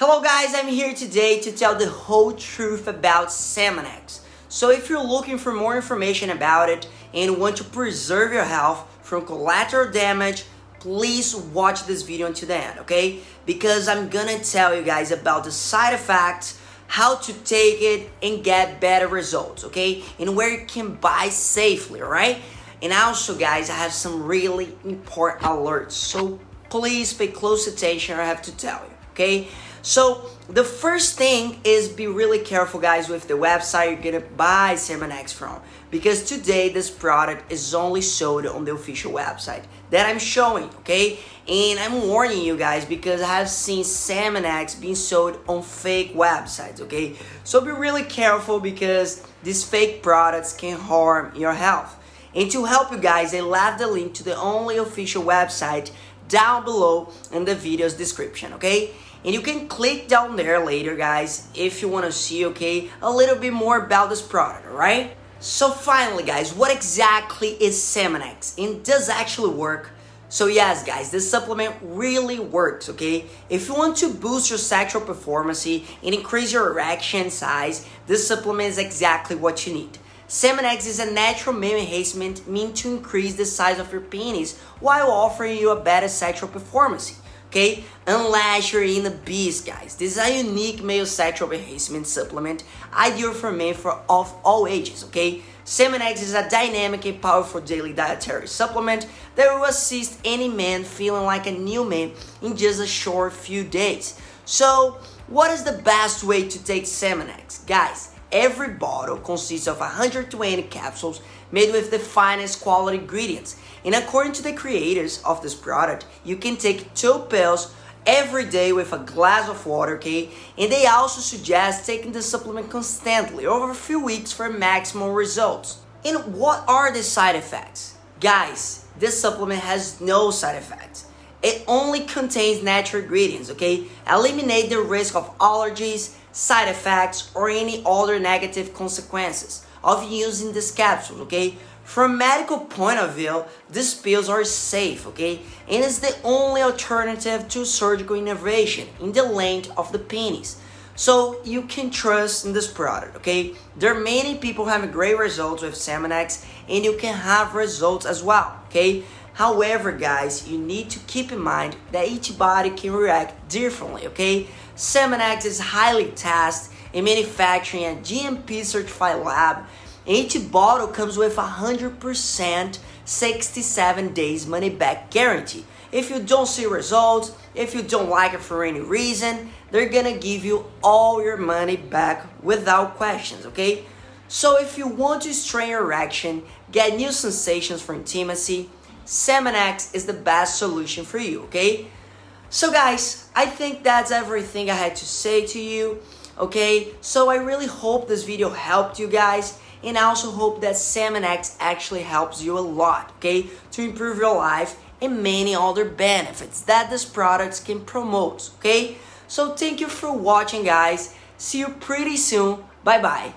Hello guys, I'm here today to tell the whole truth about Salmonex. So if you're looking for more information about it and want to preserve your health from collateral damage, please watch this video until the end, okay? Because I'm gonna tell you guys about the side effects, how to take it and get better results, okay? And where you can buy safely, right? And also guys, I have some really important alerts, so please pay close attention I have to tell you, okay? So the first thing is be really careful guys with the website you're gonna buy Salmonex from because today this product is only sold on the official website that I'm showing, okay? And I'm warning you guys because I have seen Salmonex being sold on fake websites, okay? So be really careful because these fake products can harm your health. And to help you guys, I left the link to the only official website down below in the video's description, okay? And you can click down there later, guys, if you want to see, okay, a little bit more about this product, alright? So finally, guys, what exactly is Salmonex? And does actually work? So yes, guys, this supplement really works, okay? If you want to boost your sexual performance and increase your erection size, this supplement is exactly what you need. Salmonex is a natural male enhancement meant to increase the size of your penis while offering you a better sexual performance okay? Unless you're in a beast, guys. This is a unique male sexual enhancement supplement, ideal for men for of all ages, okay? Salmonex is a dynamic and powerful daily dietary supplement that will assist any man feeling like a new man in just a short few days. So, what is the best way to take Salmonex? Guys, every bottle consists of 120 capsules made with the finest quality ingredients. And according to the creators of this product, you can take two pills every day with a glass of water, okay? And they also suggest taking the supplement constantly over a few weeks for maximum results. And what are the side effects? Guys, this supplement has no side effects. It only contains natural ingredients, okay? Eliminate the risk of allergies, side effects, or any other negative consequences of using this capsule, okay? From medical point of view, these pills are safe, okay? And it's the only alternative to surgical intervention in the length of the penis. So you can trust in this product, okay? There are many people having great results with Salmonex and you can have results as well, okay? However, guys, you need to keep in mind that each body can react differently, okay? Salmonex is highly tested in manufacturing a GMP certified lab. Each bottle comes with 100% 67 days money back guarantee. If you don't see results, if you don't like it for any reason, they're gonna give you all your money back without questions, okay? So if you want to strain your erection, get new sensations for intimacy, Salmonex is the best solution for you, okay? So guys, I think that's everything I had to say to you okay? So I really hope this video helped you guys and I also hope that Salmonex actually helps you a lot, okay? To improve your life and many other benefits that this product can promote, okay? So thank you for watching guys. See you pretty soon. Bye bye.